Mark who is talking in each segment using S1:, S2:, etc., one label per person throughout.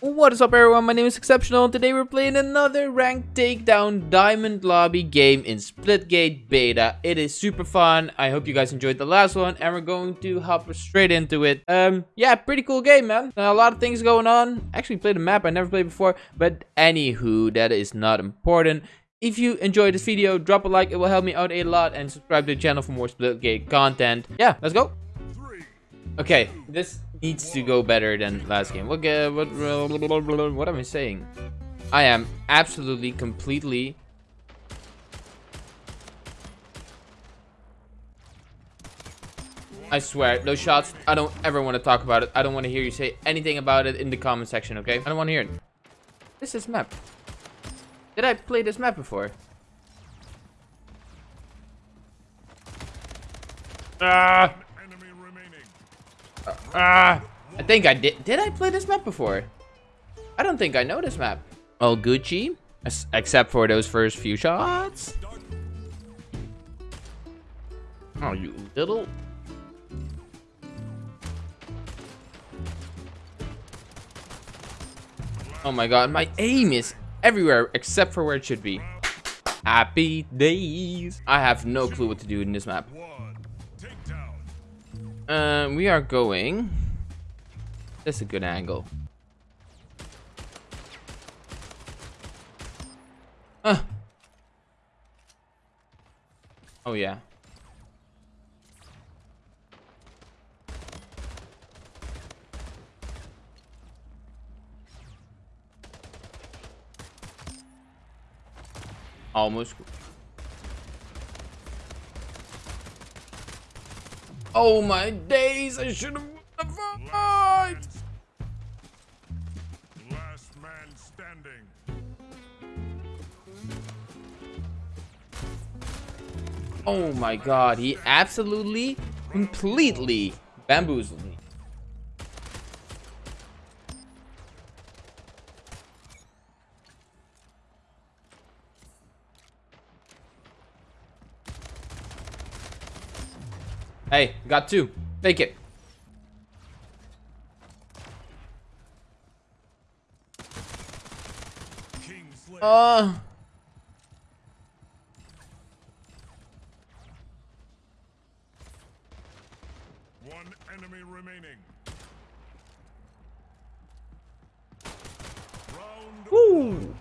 S1: What is up everyone, my name is Exceptional and today we're playing another ranked takedown diamond lobby game in Splitgate beta. It is super fun, I hope you guys enjoyed the last one and we're going to hop straight into it. Um, yeah, pretty cool game man, a lot of things going on. Actually played a map I never played before, but anywho, that is not important. If you enjoyed this video, drop a like, it will help me out a lot and subscribe to the channel for more Splitgate content. Yeah, let's go. Okay, this needs to go better than last game. What, uh, what, what am I saying? I am absolutely, completely... I swear, those shots, I don't ever want to talk about it. I don't want to hear you say anything about it in the comment section, okay? I don't want to hear it. This is map. Did I play this map before? Ah! Ah, I think I did. Did I play this map before? I don't think I know this map. Oh, Gucci, except for those first few shots. Oh, you little. Oh my god, my aim is everywhere except for where it should be. Happy days. I have no clue what to do in this map. Um, we are going. That's a good angle. Uh. Oh yeah. Almost. Oh my days, I should have fight! Last man standing. Oh my god, he absolutely, completely bamboozled me. Hey, got two. Take it. Uh. One enemy remaining. Round Ooh.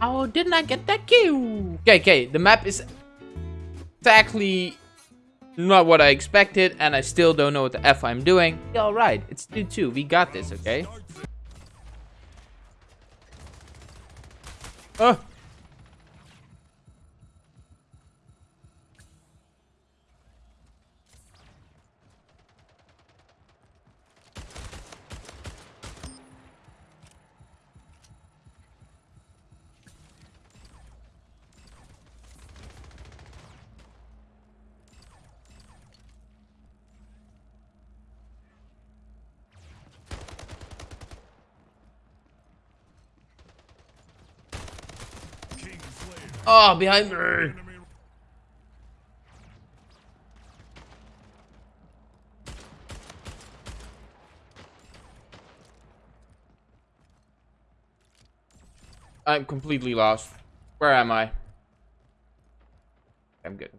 S1: How didn't I get that kill? Okay, okay. The map is exactly not what I expected, and I still don't know what the F I'm doing. Alright, it's 2-2. We got this, okay? Oh! Oh, behind me. I'm completely lost. Where am I? I'm good.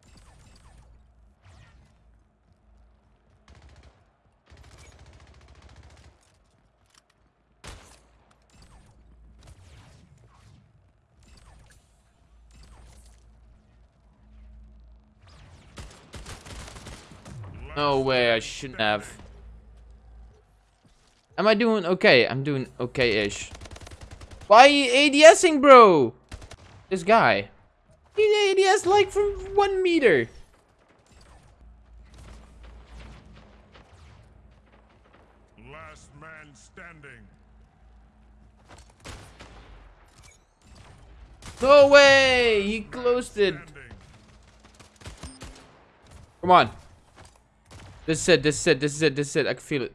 S1: No way, I shouldn't have. Am I doing okay? I'm doing okay-ish. Why ADSing, bro? This guy. He ADS like from one meter. Last man standing. No way! He closed it. Come on. This is it, this is it, this is it, this is it. I can feel it.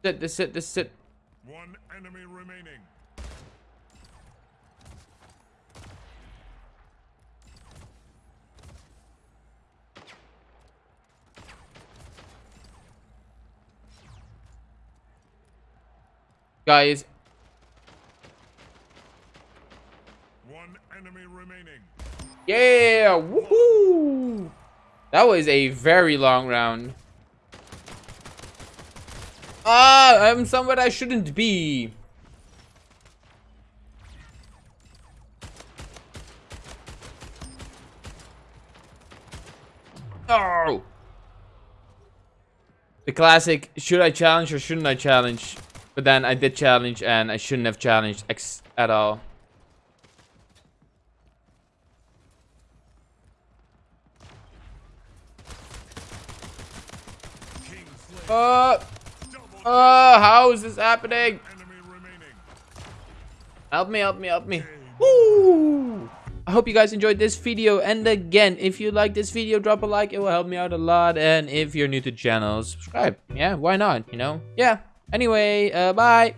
S1: This is it, this is it, this is it. One enemy remaining. Guys.
S2: One enemy remaining
S1: yeah, woohoo! That was a very long round. Ah, I'm somewhere I shouldn't be. Oh! The classic, should I challenge or shouldn't I challenge? But then I did challenge and I shouldn't have challenged at all. Uh, uh, how is this happening? Help me, help me, help me. Woo! I hope you guys enjoyed this video. And again, if you like this video, drop a like. It will help me out a lot. And if you're new to the channel, subscribe. Yeah, why not? You know? Yeah. Anyway, uh, bye.